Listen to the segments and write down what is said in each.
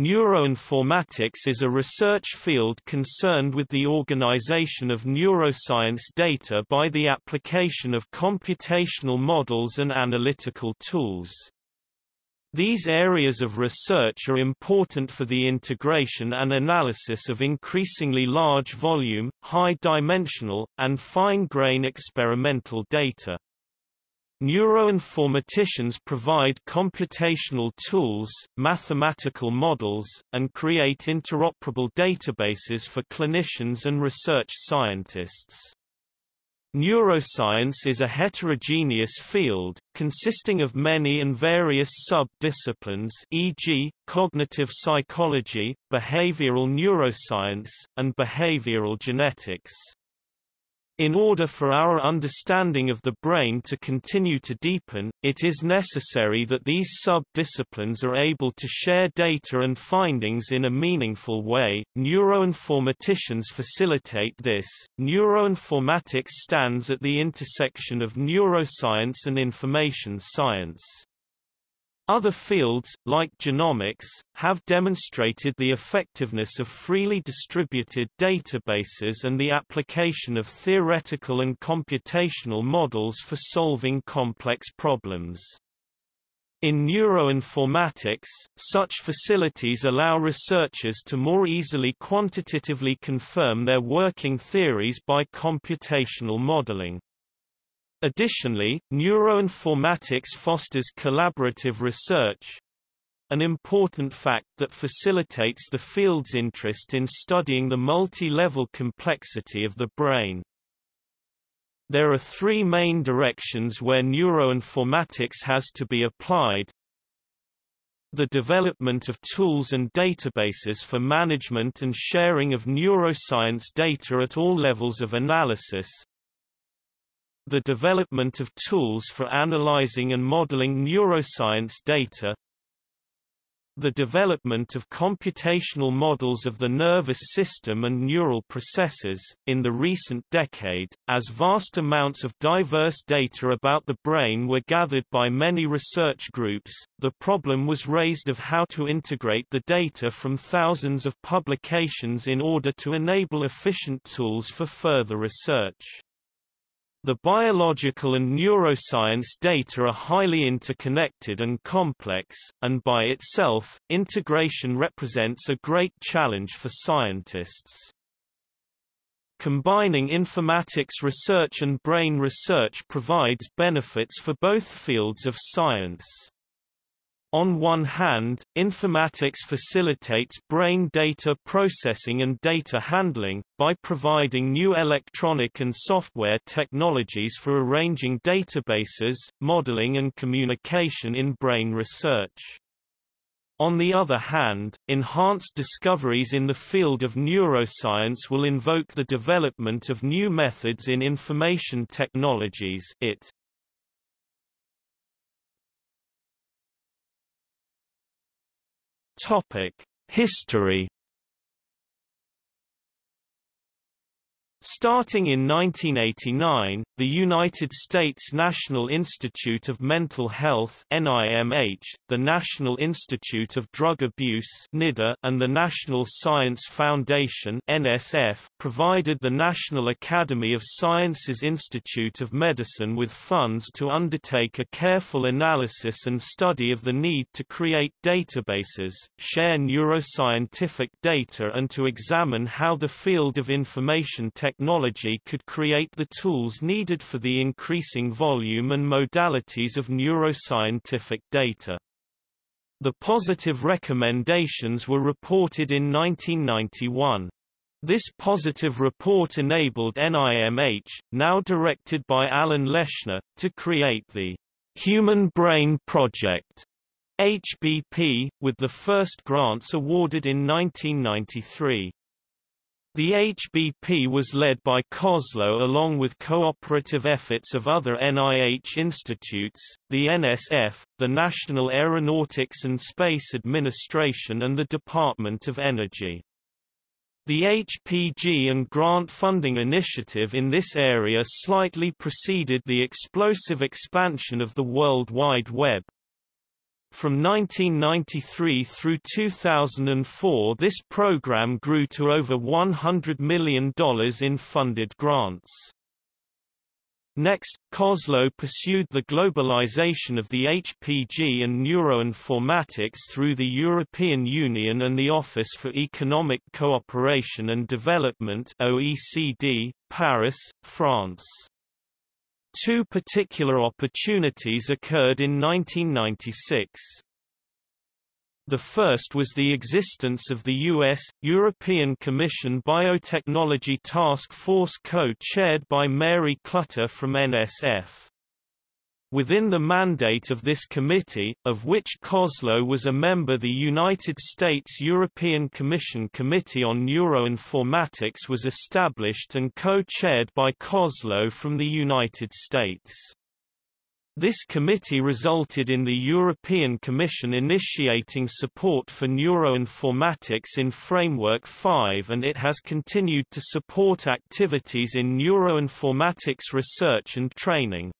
Neuroinformatics is a research field concerned with the organization of neuroscience data by the application of computational models and analytical tools. These areas of research are important for the integration and analysis of increasingly large volume, high-dimensional, and fine-grain experimental data. Neuroinformaticians provide computational tools, mathematical models, and create interoperable databases for clinicians and research scientists. Neuroscience is a heterogeneous field, consisting of many and various sub-disciplines e.g., cognitive psychology, behavioral neuroscience, and behavioral genetics. In order for our understanding of the brain to continue to deepen, it is necessary that these sub-disciplines are able to share data and findings in a meaningful way. Neuroinformaticians facilitate this. Neuroinformatics stands at the intersection of neuroscience and information science. Other fields, like genomics, have demonstrated the effectiveness of freely distributed databases and the application of theoretical and computational models for solving complex problems. In neuroinformatics, such facilities allow researchers to more easily quantitatively confirm their working theories by computational modeling. Additionally, neuroinformatics fosters collaborative research, an important fact that facilitates the field's interest in studying the multi-level complexity of the brain. There are three main directions where neuroinformatics has to be applied. The development of tools and databases for management and sharing of neuroscience data at all levels of analysis, the development of tools for analyzing and modeling neuroscience data, the development of computational models of the nervous system and neural processes. In the recent decade, as vast amounts of diverse data about the brain were gathered by many research groups, the problem was raised of how to integrate the data from thousands of publications in order to enable efficient tools for further research. The biological and neuroscience data are highly interconnected and complex, and by itself, integration represents a great challenge for scientists. Combining informatics research and brain research provides benefits for both fields of science. On one hand, informatics facilitates brain data processing and data handling, by providing new electronic and software technologies for arranging databases, modeling and communication in brain research. On the other hand, enhanced discoveries in the field of neuroscience will invoke the development of new methods in information technologies it. Topic: History Starting in 1989, the United States National Institute of Mental Health NIMH, the National Institute of Drug Abuse NIDA, and the National Science Foundation NSF provided the National Academy of Sciences Institute of Medicine with funds to undertake a careful analysis and study of the need to create databases, share neuroscientific data and to examine how the field of information technology technology could create the tools needed for the increasing volume and modalities of neuroscientific data. The positive recommendations were reported in 1991. This positive report enabled NIMH, now directed by Alan Leshner, to create the Human Brain Project HBP, with the first grants awarded in 1993. The HBP was led by Koslow along with cooperative efforts of other NIH institutes, the NSF, the National Aeronautics and Space Administration and the Department of Energy. The HBP and grant funding initiative in this area slightly preceded the explosive expansion of the World Wide Web. From 1993 through 2004 this program grew to over $100 million in funded grants. Next, Koslow pursued the globalization of the HBP and neuroinformatics through the European Union and the Office for Economic Cooperation and Development OECD, Paris, France. Two particular opportunities occurred in 1996. The first was the existence of the U.S. European Commission Biotechnology Task Force co-chaired by Mary Clutter from NSF. Within the mandate of this committee, of which Koslow was a member the United States European Commission Committee on Neuroinformatics was established and co-chaired by Koslow from the United States. This committee resulted in the European Commission initiating support for neuroinformatics in Framework 5 and it has continued to support activities in neuroinformatics research and training.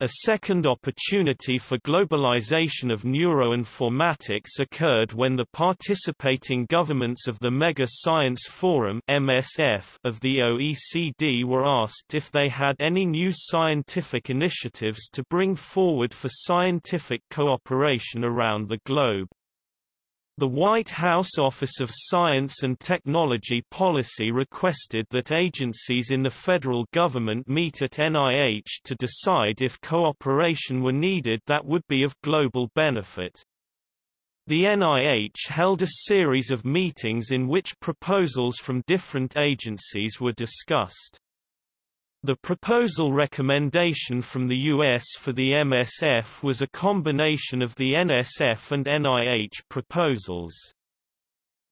A second opportunity for globalization of neuroinformatics occurred when the participating governments of the Mega Science Forum MSF of the OECD were asked if they had any new scientific initiatives to bring forward for scientific cooperation around the globe. The White House Office of Science and Technology Policy requested that agencies in the federal government meet at NIH to decide if cooperation were needed that would be of global benefit. The NIH held a series of meetings in which proposals from different agencies were discussed. The proposal recommendation from the U.S. for the MSF was a combination of the NSF and NIH proposals.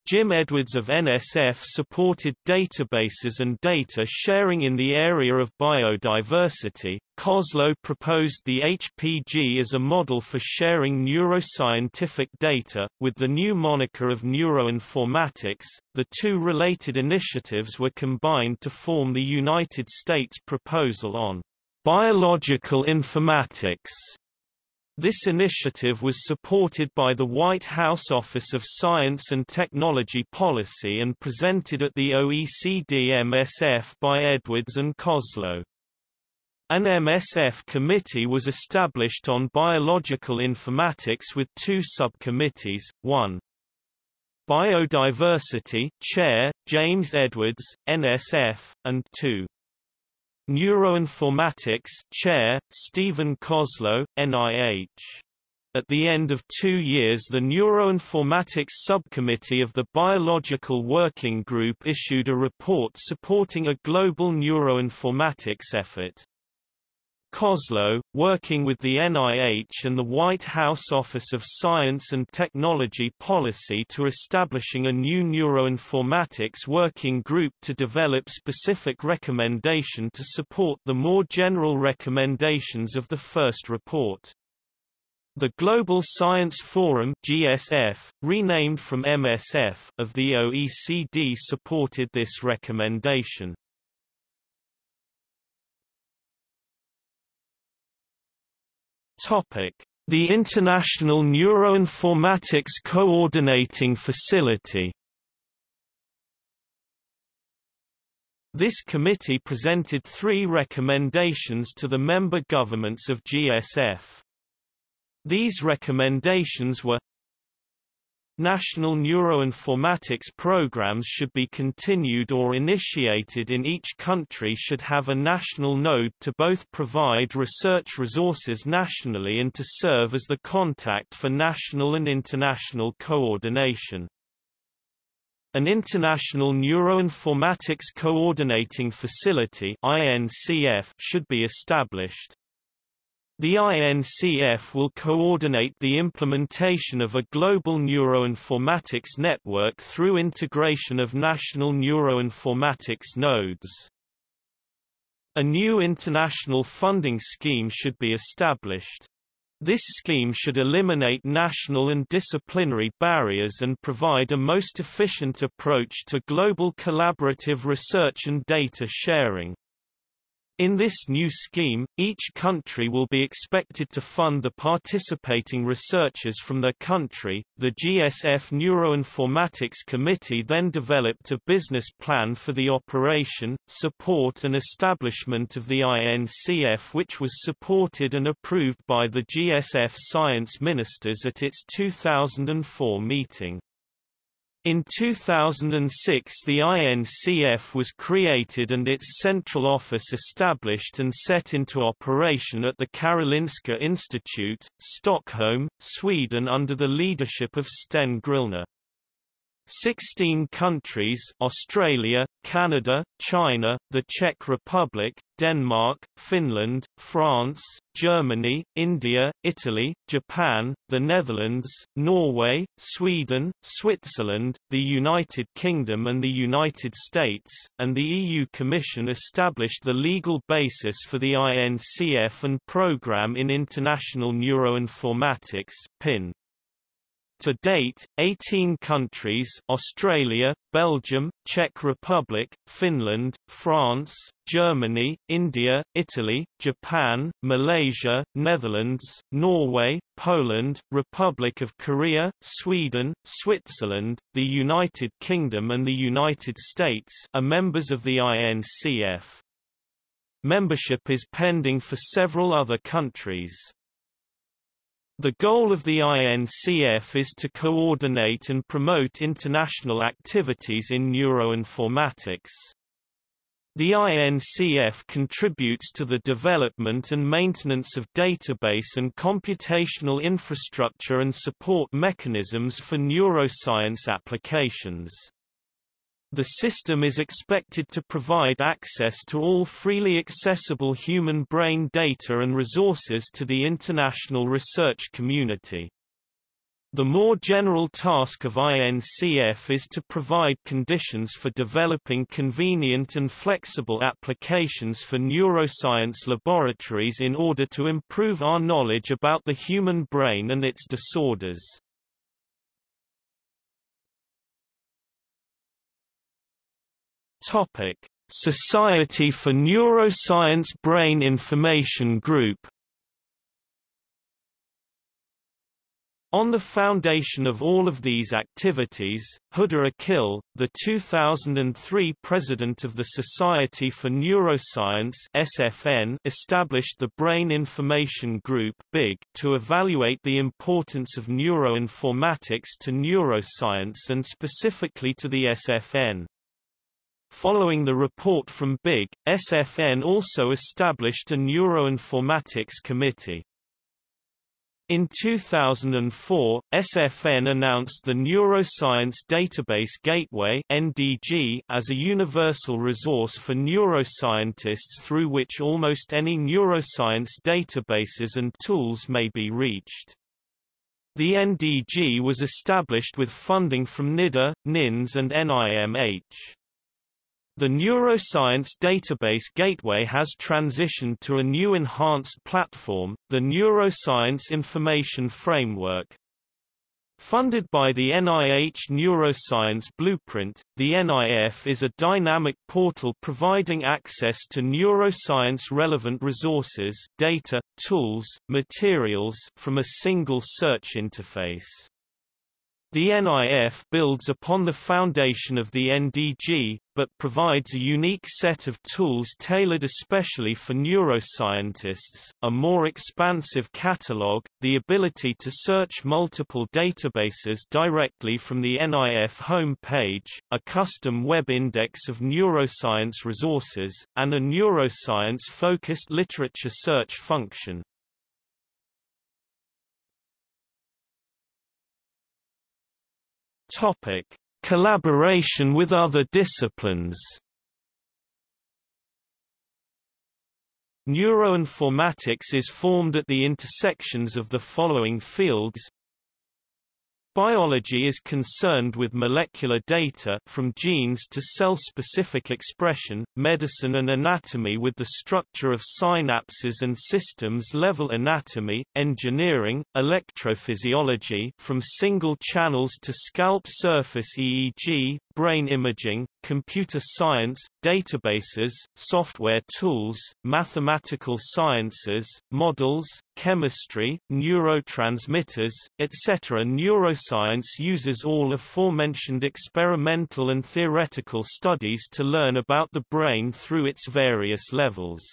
Jim Edwards of NSF supported databases and data sharing in the area of biodiversity. Koslow proposed the HBP as a model for sharing neuroscientific data, with the new moniker of neuroinformatics. The two related initiatives were combined to form the United States proposal on biological informatics. This initiative was supported by the White House Office of Science and Technology Policy and presented at the OECD MSF by Edwards and Koslow. An MSF committee was established on biological informatics with two subcommittees, one Biodiversity Chair, James Edwards, NSF, and 2. Neuroinformatics Chair, Stephen Koslow, NIH. At the end of two years the Neuroinformatics Subcommittee of the Biological Working Group issued a report supporting a global neuroinformatics effort. Koslow, working with the NIH and the White House Office of Science and Technology Policy to establishing a new neuroinformatics working group to develop specific recommendation to support the more general recommendations of the first report. The Global Science Forum GSF, renamed from MSF of the OECD supported this recommendation. The International Neuroinformatics Coordinating Facility. This committee presented three recommendations to the member governments of GSF. These recommendations were National neuroinformatics programs should be continued or initiated in each country should have a national node to both provide research resources nationally and to serve as the contact for national and international coordination. An International Neuroinformatics Coordinating Facility should be established. The INCF will coordinate the implementation of a global neuroinformatics network through integration of national neuroinformatics nodes. A new international funding scheme should be established. This scheme should eliminate national and disciplinary barriers and provide a most efficient approach to global collaborative research and data sharing. In this new scheme, each country will be expected to fund the participating researchers from their country. The GSF Neuroinformatics Committee then developed a business plan for the operation, support and establishment of the INCF which was supported and approved by the GSF science ministers at its 2004 meeting. In 2006 the INCF was created and its central office established and set into operation at the Karolinska Institute, Stockholm, Sweden under the leadership of Sten Grillner. Sixteen countries Australia, Canada, China, the Czech Republic, Denmark, Finland, France, Germany, India, Italy, Japan, the Netherlands, Norway, Sweden, Switzerland, the United Kingdom and the United States, and the EU Commission established the legal basis for the INCF and Programme in International Neuroinformatics PIN. To date, 18 countries Australia, Belgium, Czech Republic, Finland, France, Germany, India, Italy, Japan, Malaysia, Netherlands, Norway, Poland, Republic of Korea, Sweden, Switzerland, the United Kingdom and the United States are members of the INCF. Membership is pending for several other countries. The goal of the INCF is to coordinate and promote international activities in neuroinformatics. The INCF contributes to the development and maintenance of database and computational infrastructure and support mechanisms for neuroscience applications. The system is expected to provide access to all freely accessible human brain data and resources to the international research community. The more general task of INCF is to provide conditions for developing convenient and flexible applications for neuroscience laboratories in order to improve our knowledge about the human brain and its disorders. Topic: Society for Neuroscience Brain Information Group On the foundation of all of these activities, Huda Akil, the 2003 president of the Society for Neuroscience (SFN), established the Brain Information Group (BIG) to evaluate the importance of neuroinformatics to neuroscience and specifically to the SFN. Following the report from BIG, SFN also established a neuroinformatics committee. In 2004, SFN announced the Neuroscience Database Gateway (NDG) as a universal resource for neuroscientists through which almost any neuroscience databases and tools may be reached. The NDG was established with funding from NIDA, NINDS and NIMH. The Neuroscience Database Gateway has transitioned to a new enhanced platform, the Neuroscience Information Framework. Funded by the NIH Neuroscience Blueprint, the NIF is a dynamic portal providing access to neuroscience-relevant resources data, tools, materials from a single search interface. The NIF builds upon the foundation of the NDG, but provides a unique set of tools tailored especially for neuroscientists, a more expansive catalog, the ability to search multiple databases directly from the NIF home page, a custom web index of neuroscience resources, and a neuroscience-focused literature search function. Topic: Collaboration with other disciplines. Neuroinformatics is formed at the intersections of the following fields Biology is concerned with molecular data from genes to cell-specific expression, medicine and anatomy with the structure of synapses and systems-level anatomy, engineering, electrophysiology from single channels to scalp surface EEG, brain imaging, computer science, databases, software tools, mathematical sciences, models, chemistry, neurotransmitters, etc. Neuroscience uses all aforementioned experimental and theoretical studies to learn about the brain through its various levels.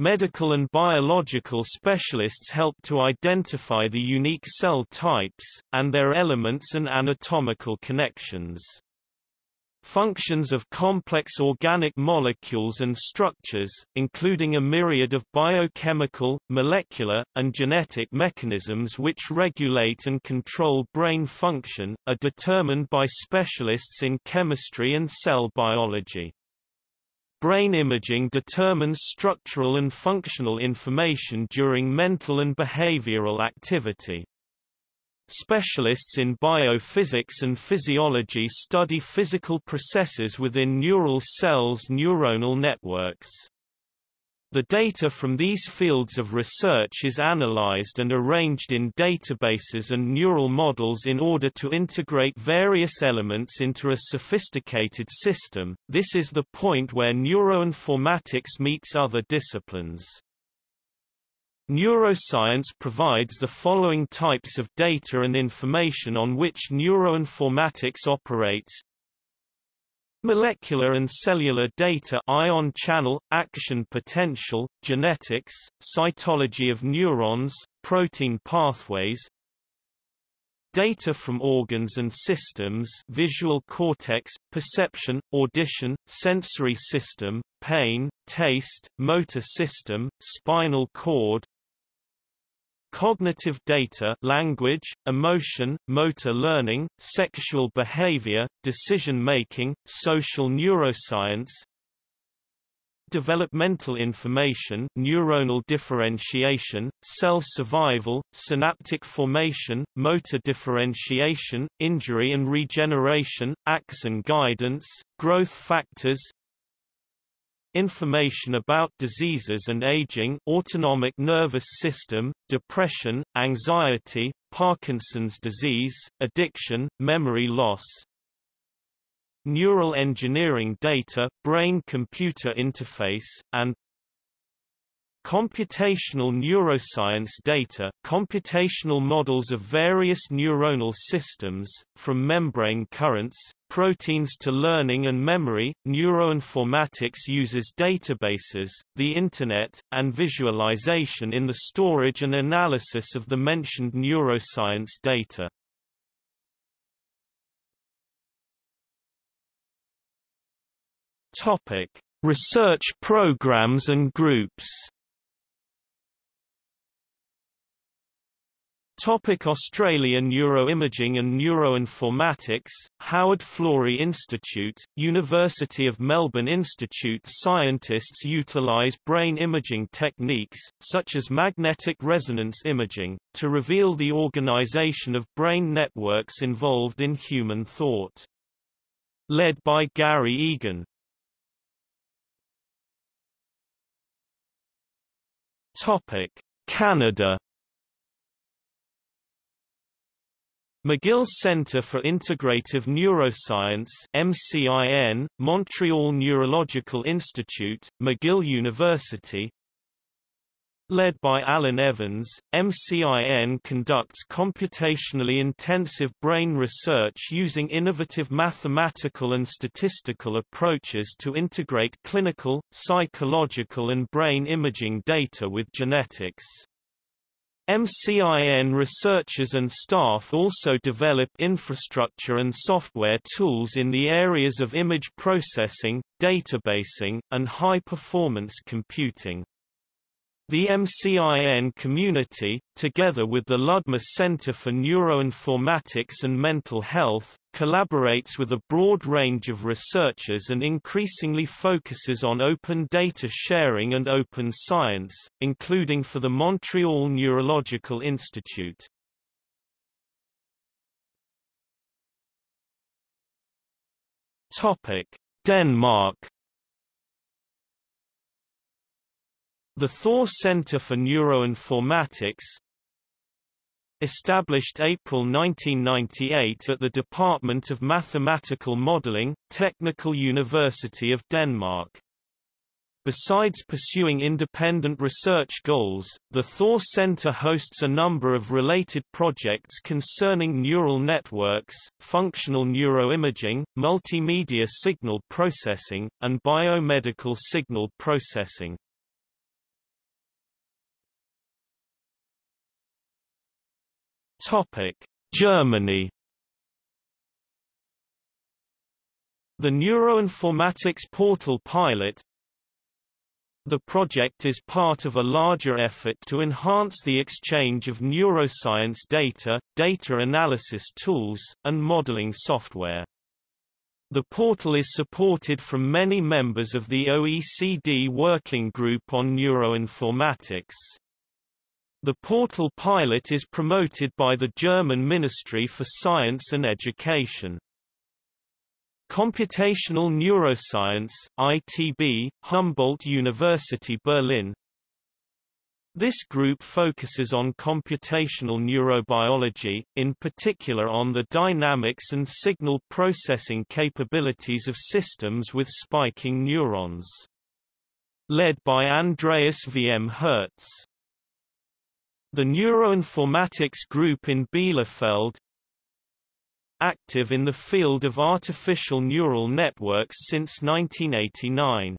Medical and biological specialists help to identify the unique cell types, and their elements and anatomical connections. Functions of complex organic molecules and structures, including a myriad of biochemical, molecular, and genetic mechanisms which regulate and control brain function, are determined by specialists in chemistry and cell biology. Brain imaging determines structural and functional information during mental and behavioral activity. Specialists in biophysics and physiology study physical processes within neural cells' neuronal networks. The data from these fields of research is analyzed and arranged in databases and neural models in order to integrate various elements into a sophisticated system. This is the point where neuroinformatics meets other disciplines. Neuroscience provides the following types of data and information on which neuroinformatics operates Molecular and cellular data ion channel, action potential, genetics, cytology of neurons, protein pathways Data from organs and systems visual cortex, perception, audition, sensory system, pain, taste, motor system, spinal cord Cognitive data language, emotion, motor learning, sexual behavior, decision-making, social neuroscience Developmental information neuronal differentiation, cell survival, synaptic formation, motor differentiation, injury and regeneration, axon guidance, growth factors, information about diseases and aging autonomic nervous system, depression, anxiety, Parkinson's disease, addiction, memory loss, neural engineering data, brain-computer interface, and Computational neuroscience data, computational models of various neuronal systems, from membrane currents, proteins to learning and memory. Neuroinformatics uses databases, the Internet, and visualization in the storage and analysis of the mentioned neuroscience data. Topic: Research programs and groups. Topic Australia Neuroimaging and Neuroinformatics, Howard Florey Institute, University of Melbourne Institute Scientists utilise brain imaging techniques, such as magnetic resonance imaging, to reveal the organisation of brain networks involved in human thought. Led by Gary Egan. Topic. Canada McGill Centre for Integrative Neuroscience MCIN, Montreal Neurological Institute, McGill University Led by Alan Evans, MCIN conducts computationally intensive brain research using innovative mathematical and statistical approaches to integrate clinical, psychological and brain imaging data with genetics. MCIN researchers and staff also develop infrastructure and software tools in the areas of image processing, databasing, and high-performance computing. The MCIN community, together with the Ludmer Center for Neuroinformatics and Mental Health, collaborates with a broad range of researchers and increasingly focuses on open data sharing and open science, including for the Montreal Neurological Institute. Denmark The Thor Center for Neuroinformatics established April 1998 at the Department of Mathematical Modeling, Technical University of Denmark. Besides pursuing independent research goals, the Thor Center hosts a number of related projects concerning neural networks, functional neuroimaging, multimedia signal processing, and biomedical signal processing. Topic: Germany The Neuroinformatics Portal pilot, the project is part of a larger effort to enhance the exchange of neuroscience data, data analysis tools, and modeling software. The portal is supported from many members of the OECD Working Group on Neuroinformatics. The portal pilot is promoted by the German Ministry for Science and Education. Computational Neuroscience ITB, Humboldt University Berlin This group focuses on computational neurobiology, in particular on the dynamics and signal processing capabilities of systems with spiking neurons. Led by Andreas V. M. Herz. The Neuroinformatics Group in Bielefeld, active in the field of artificial neural networks since 1989.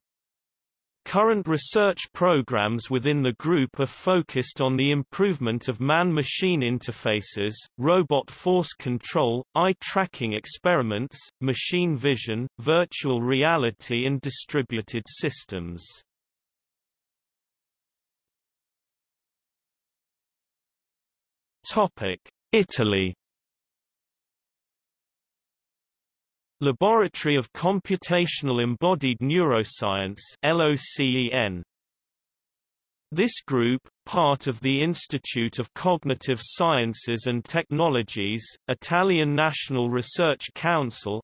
Current research programs within the group are focused on the improvement of man-machine interfaces, robot force control, eye tracking experiments, machine vision, virtual reality and distributed systems. Italy Laboratory of Computational Embodied Neuroscience LOCEN. This group, part of the Institute of Cognitive Sciences and Technologies, Italian National Research Council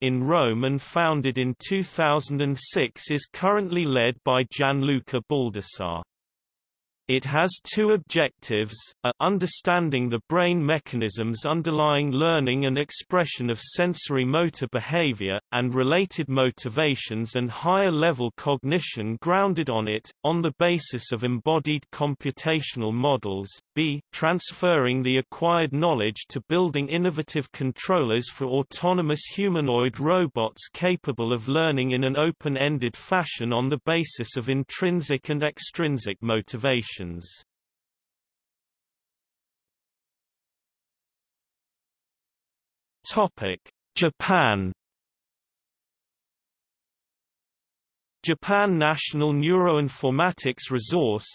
in Rome and founded in 2006 is currently led by Gianluca Baldassarre. It has two objectives, a understanding the brain mechanisms underlying learning and expression of sensory motor behavior, and related motivations and higher-level cognition grounded on it, on the basis of embodied computational models, b transferring the acquired knowledge to building innovative controllers for autonomous humanoid robots capable of learning in an open-ended fashion on the basis of intrinsic and extrinsic motivations. Japan Japan National Neuroinformatics Resource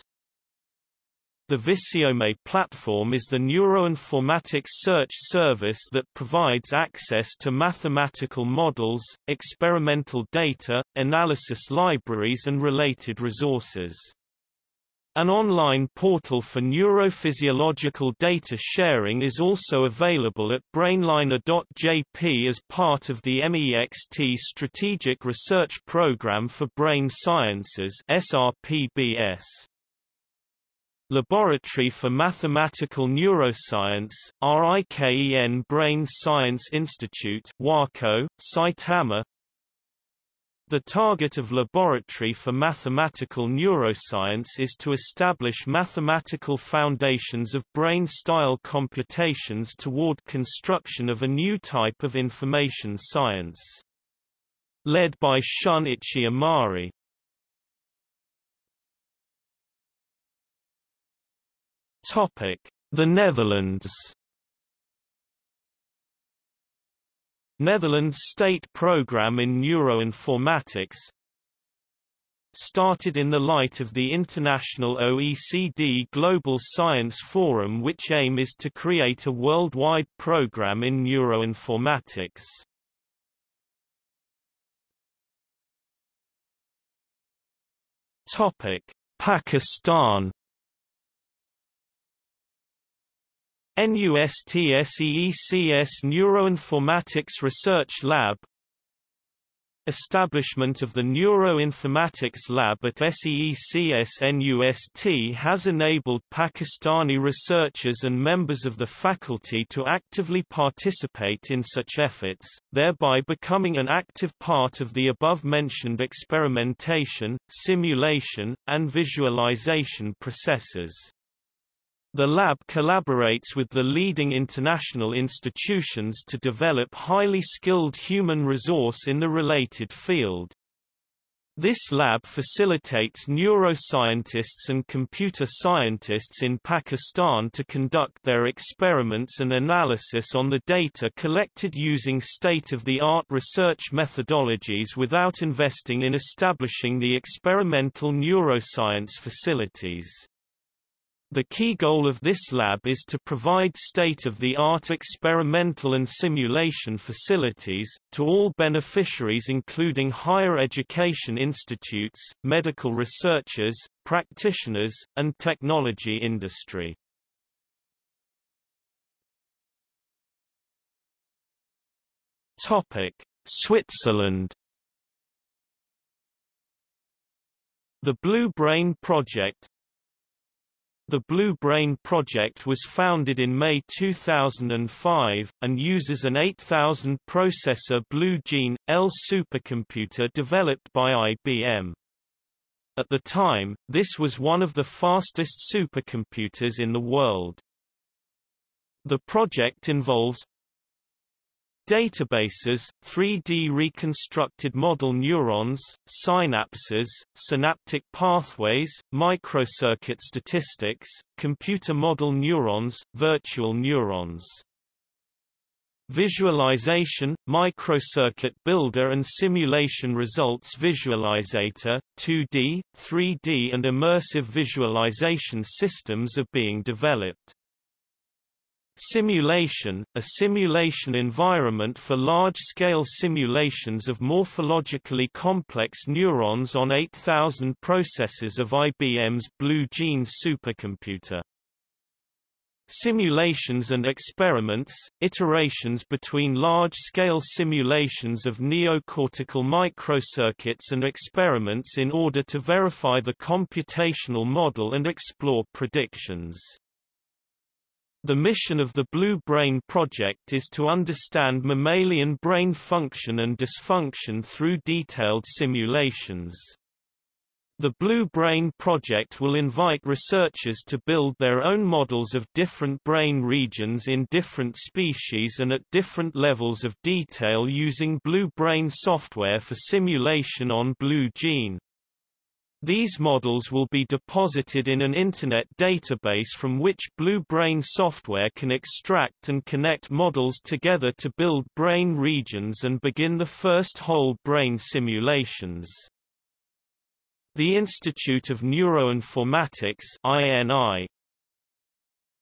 the Visiome platform is the neuroinformatics search service that provides access to mathematical models, experimental data, analysis libraries and related resources. An online portal for neurophysiological data sharing is also available at brainliner.jp as part of the MEXT Strategic Research Program for Brain Sciences SRPBS. Laboratory for Mathematical Neuroscience, RIKEN Brain Science Institute WAKO, Saitama the target of Laboratory for Mathematical Neuroscience is to establish mathematical foundations of brain-style computations toward construction of a new type of information science. Led by Shunichi Amari. The Netherlands Netherlands State Programme in Neuroinformatics started in the light of the international OECD Global Science Forum which aim is to create a worldwide program in neuroinformatics. Pakistan NUSTSEECS Neuroinformatics Research Lab Establishment of the Neuroinformatics Lab at SEECS-NUST has enabled Pakistani researchers and members of the faculty to actively participate in such efforts, thereby becoming an active part of the above-mentioned experimentation, simulation, and visualization processes. The lab collaborates with the leading international institutions to develop highly skilled human resource in the related field. This lab facilitates neuroscientists and computer scientists in Pakistan to conduct their experiments and analysis on the data collected using state-of-the-art research methodologies without investing in establishing the experimental neuroscience facilities. The key goal of this lab is to provide state-of-the-art experimental and simulation facilities, to all beneficiaries including higher education institutes, medical researchers, practitioners, and technology industry. Switzerland The Blue Brain Project, the Blue Brain project was founded in May 2005, and uses an 8000-processor Blue Gene, L supercomputer developed by IBM. At the time, this was one of the fastest supercomputers in the world. The project involves Databases, 3D reconstructed model neurons, synapses, synaptic pathways, microcircuit statistics, computer model neurons, virtual neurons. Visualization, microcircuit builder and simulation results visualizator, 2D, 3D and immersive visualization systems are being developed. Simulation, a simulation environment for large-scale simulations of morphologically complex neurons on 8000 processors of IBM's Blue Gene supercomputer. Simulations and experiments, iterations between large-scale simulations of neocortical microcircuits and experiments in order to verify the computational model and explore predictions. The mission of the Blue Brain Project is to understand mammalian brain function and dysfunction through detailed simulations. The Blue Brain Project will invite researchers to build their own models of different brain regions in different species and at different levels of detail using Blue Brain software for simulation on Blue Gene. These models will be deposited in an Internet database from which Blue Brain software can extract and connect models together to build brain regions and begin the first whole brain simulations. The Institute of Neuroinformatics INI,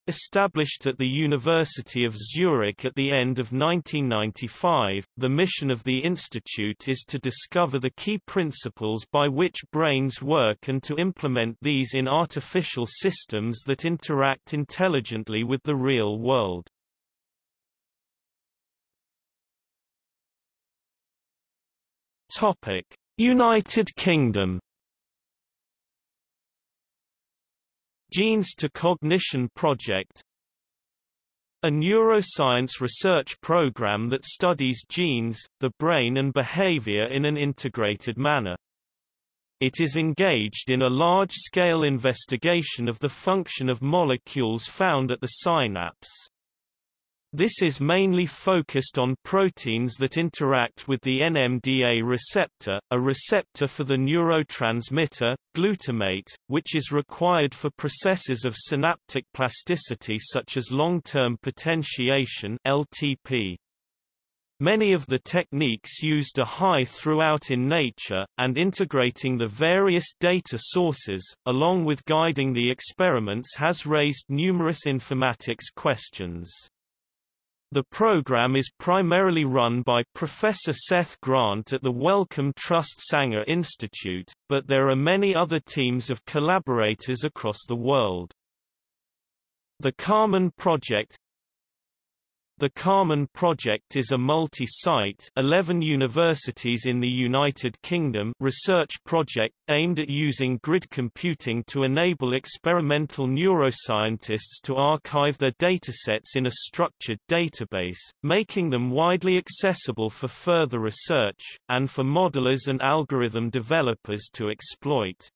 Established at the University of Zurich at the end of 1995, the mission of the institute is to discover the key principles by which brains work and to implement these in artificial systems that interact intelligently with the real world. United Kingdom Genes to Cognition Project a neuroscience research program that studies genes, the brain and behavior in an integrated manner. It is engaged in a large-scale investigation of the function of molecules found at the synapse. This is mainly focused on proteins that interact with the NMDA receptor, a receptor for the neurotransmitter, glutamate, which is required for processes of synaptic plasticity such as long-term potentiation LTP. Many of the techniques used are high throughput in nature, and integrating the various data sources, along with guiding the experiments has raised numerous informatics questions. The program is primarily run by Professor Seth Grant at the Wellcome Trust Sanger Institute, but there are many other teams of collaborators across the world. The Carmen Project The Carmen project is a multi-site 11 universities in the United Kingdom research project aimed at using grid computing to enable experimental neuroscientists to archive their datasets in a structured database, making them widely accessible for further research, and for modelers and algorithm developers to exploit.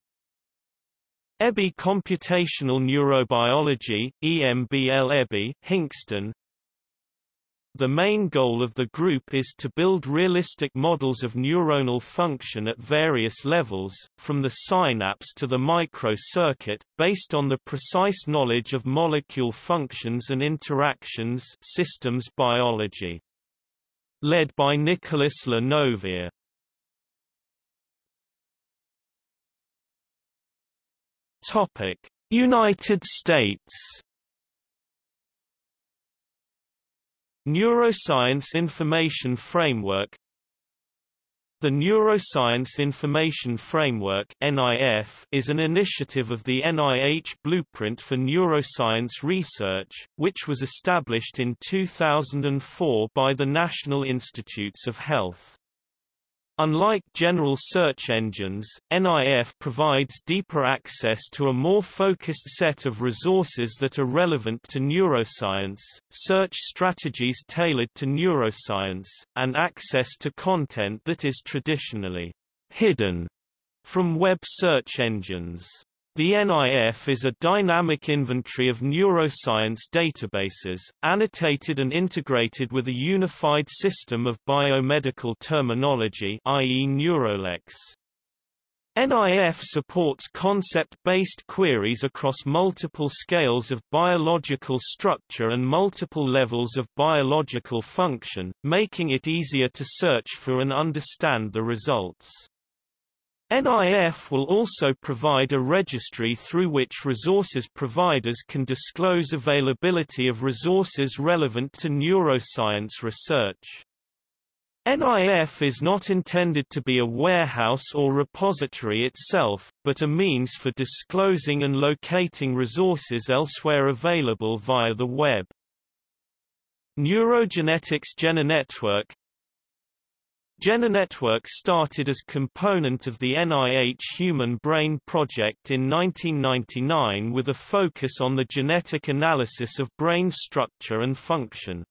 EBI Computational Neurobiology, EMBL EBI, Hinxton, the main goal of the group is to build realistic models of neuronal function at various levels, from the synapse to the microcircuit, based on the precise knowledge of molecule functions and interactions systems biology. Led by Nicolas Le Novère. United States Neuroscience Information Framework The Neuroscience Information Framework NIF is an initiative of the NIH Blueprint for Neuroscience Research, which was established in 2004 by the National Institutes of Health. Unlike general search engines, NIF provides deeper access to a more focused set of resources that are relevant to neuroscience, search strategies tailored to neuroscience, and access to content that is traditionally hidden from web search engines. The NIF is a dynamic inventory of neuroscience databases, annotated and integrated with a unified system of biomedical terminology i.e. Neurolex. NIF supports concept-based queries across multiple scales of biological structure and multiple levels of biological function, making it easier to search for and understand the results. NIF will also provide a registry through which resources providers can disclose availability of resources relevant to neuroscience research. NIF is not intended to be a warehouse or repository itself, but a means for disclosing and locating resources elsewhere available via the web. Neurogenetics GeneNetwork GeneNetwork started as component of the NIH Human Brain Project in 1999 with a focus on the genetic analysis of brain structure and function.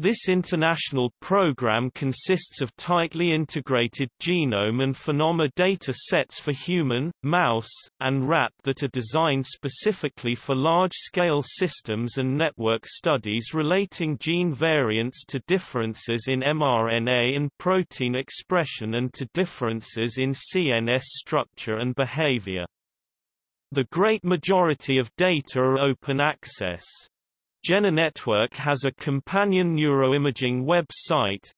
This international program consists of tightly integrated genome and phenome data sets for human, mouse, and rat that are designed specifically for large-scale systems and network studies relating gene variants to differences in mRNA and protein expression and to differences in CNS structure and behavior. The great majority of data are open access. GeneNetwork has a companion neuroimaging website,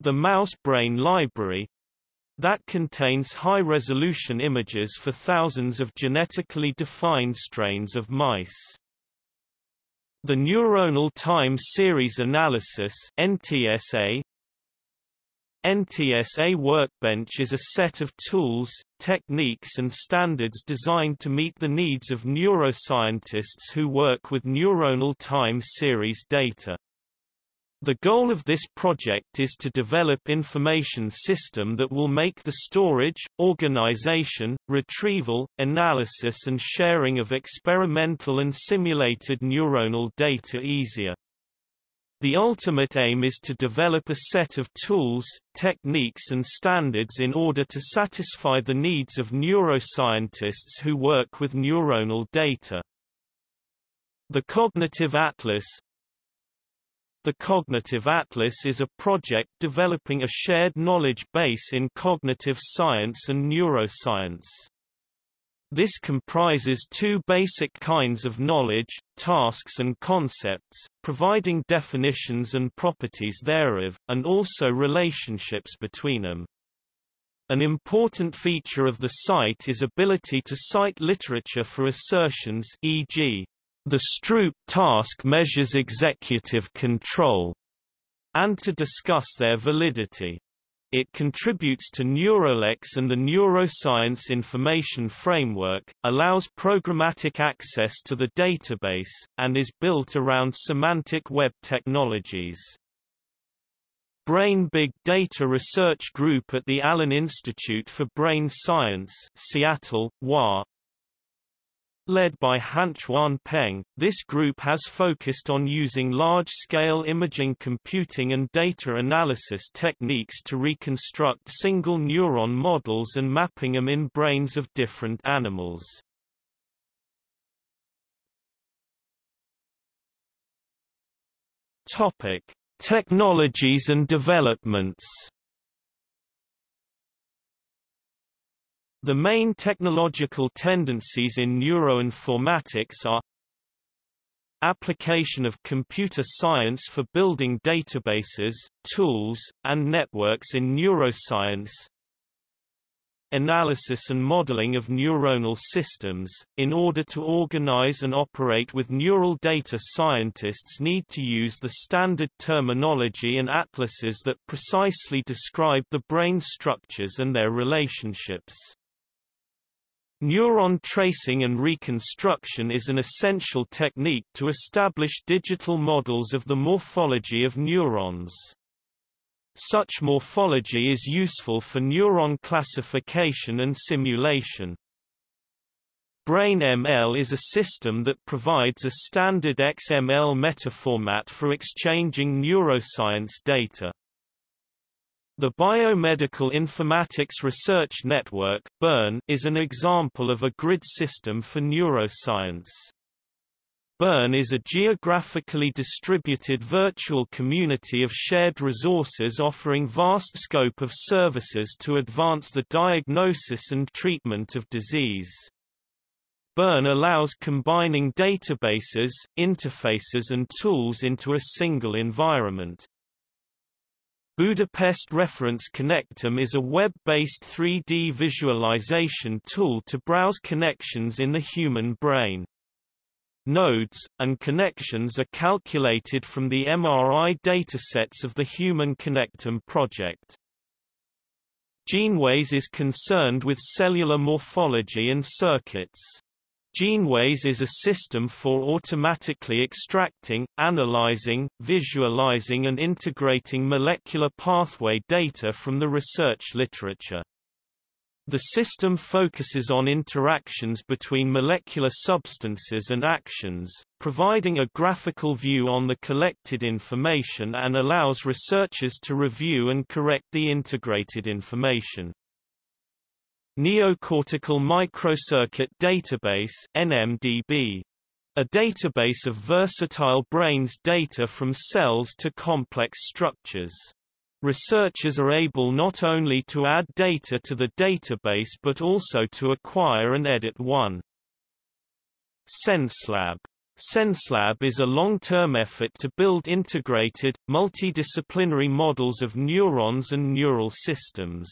the Mouse Brain Library, that contains high-resolution images for thousands of genetically defined strains of mice. The Neuronal Time Series Analysis NTSA NTSA Workbench is a set of tools, techniques and standards designed to meet the needs of neuroscientists who work with neuronal time series data. The goal of this project is to develop information system that will make the storage, organization, retrieval, analysis and sharing of experimental and simulated neuronal data easier. The ultimate aim is to develop a set of tools, techniques and standards in order to satisfy the needs of neuroscientists who work with neuronal data. The Cognitive Atlas The Cognitive Atlas is a project developing a shared knowledge base in cognitive science and neuroscience. This comprises two basic kinds of knowledge, tasks and concepts, providing definitions and properties thereof, and also relationships between them. An important feature of the site is ability to cite literature for assertions e.g., the Stroop task measures executive control, and to discuss their validity. It contributes to Neurolex and the Neuroscience Information Framework, allows programmatic access to the database, and is built around semantic web technologies. Brain Big Data Research Group at the Allen Institute for Brain Science Seattle, WA, Led by Han-Chuan Peng, this group has focused on using large-scale imaging computing and data analysis techniques to reconstruct single neuron models and mapping them in brains of different animals. Topic: Technologies and developments The main technological tendencies in neuroinformatics are application of computer science for building databases, tools, and networks in neuroscience analysis and modeling of neuronal systems. In order to organize and operate with neural data scientists need to use the standard terminology and atlases that precisely describe the brain structures and their relationships. Neuron tracing and reconstruction is an essential technique to establish digital models of the morphology of neurons. Such morphology is useful for neuron classification and simulation. BrainML is a system that provides a standard XML metaformat for exchanging neuroscience data. The Biomedical Informatics Research Network BIRN, is an example of a grid system for neuroscience. BIRN is a geographically distributed virtual community of shared resources offering vast scope of services to advance the diagnosis and treatment of disease. BIRN allows combining databases, interfaces and tools into a single environment. Budapest Reference Connectome is a web-based 3D visualization tool to browse connections in the human brain. Nodes, and connections are calculated from the MRI datasets of the Human Connectome project. GeneWays is concerned with cellular morphology and circuits. GeneWays is a system for automatically extracting, analyzing, visualizing and integrating molecular pathway data from the research literature. The system focuses on interactions between molecular substances and actions, providing a graphical view on the collected information and allows researchers to review and correct the integrated information. Neocortical Microcircuit Database NMDB. A database of versatile brain's data from cells to complex structures. Researchers are able not only to add data to the database but also to acquire and edit one. SenseLab SenseLab is a long-term effort to build integrated, multidisciplinary models of neurons and neural systems.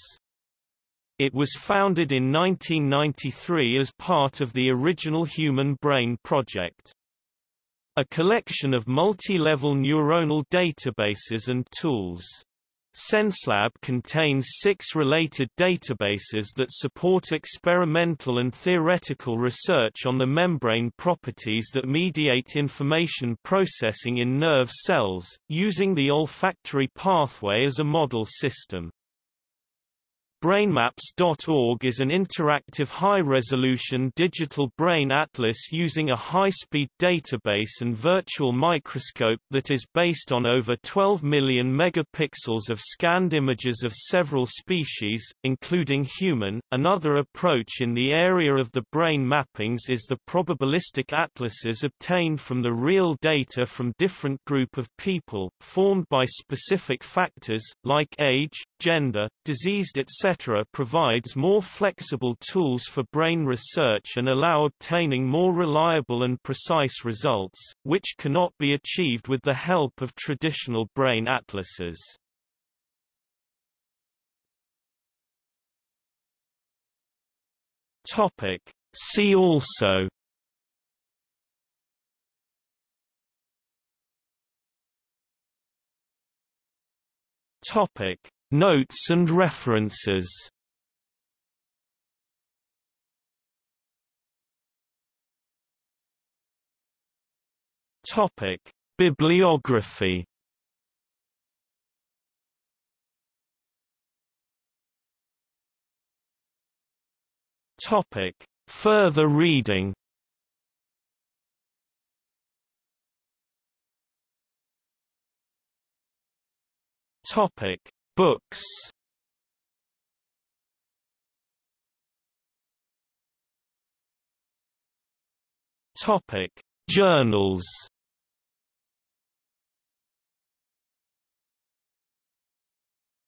It was founded in 1993 as part of the original Human Brain Project. A collection of multi-level neuronal databases and tools. SenseLab contains six related databases that support experimental and theoretical research on the membrane properties that mediate information processing in nerve cells, using the olfactory pathway as a model system. BrainMaps.org is an interactive high-resolution digital brain atlas using a high-speed database and virtual microscope that is based on over 12 million megapixels of scanned images of several species, including human. Another approach in the area of the brain mappings is the probabilistic atlases obtained from the real data from different group of people, formed by specific factors, like age, gender, diseased etc. provides more flexible tools for brain research and allow obtaining more reliable and precise results, which cannot be achieved with the help of traditional brain atlases. Topic. See also Topic Notes and references Topic: Bibliography. Topic: Further reading. Topic: Books. Topic: Journals.